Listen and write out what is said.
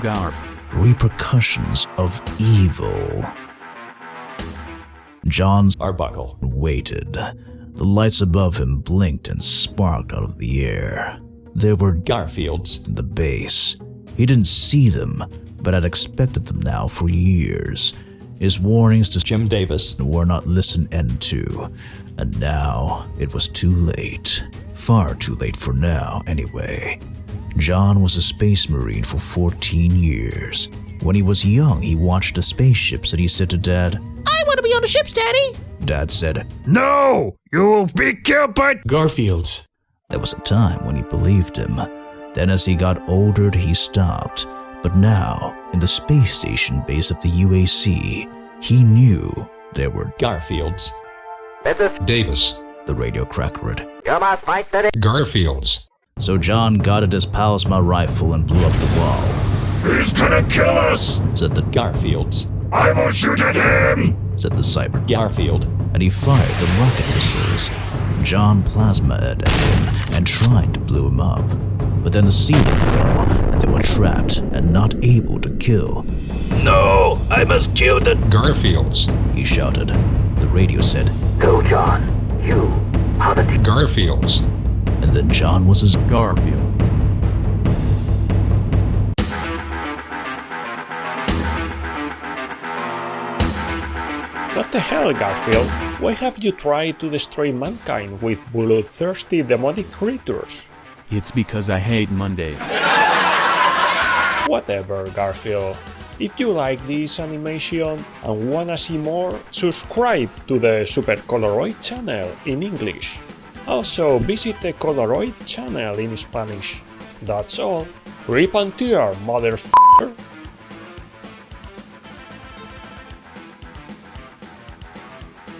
Garf. repercussions of evil. John's Arbuckle. waited. The lights above him blinked and sparked out of the air. There were Garfields. in the base. He didn't see them, but had expected them now for years. His warnings to Jim Davis. were not listened to, and now it was too late. Far too late for now, anyway. John was a space marine for 14 years. When he was young, he watched the spaceships and he said to Dad, I want to be on the ships, Daddy. Dad said, No! You will be killed by. Garfields. There was a time when he believed him. Then, as he got older, he stopped. But now, in the space station base of the UAC, he knew there were. Garfields. Davis. The radio crackered. Garfields. So John got at his plasma rifle and blew up the wall. He's gonna kill us! Said the Garfields. I will shoot at him! said the cyber, Garfield. and he fired the rocket missiles. John plasma at him and tried to blow him up. But then the ceiling fell, and they were trapped and not able to kill. No! I must kill the. Garfields. He shouted. The radio said, Go, John. You are the Garfields. And then John was his Garfield. What the hell, Garfield? Why have you tried to destroy mankind with bloodthirsty demonic creatures? It's because I hate Mondays. Whatever, Garfield. If you like this animation and wanna see more, subscribe to the Super Coloroid channel in English. Also, visit the Coloroid channel in Spanish. That's all. Rip and tear, motherfucker!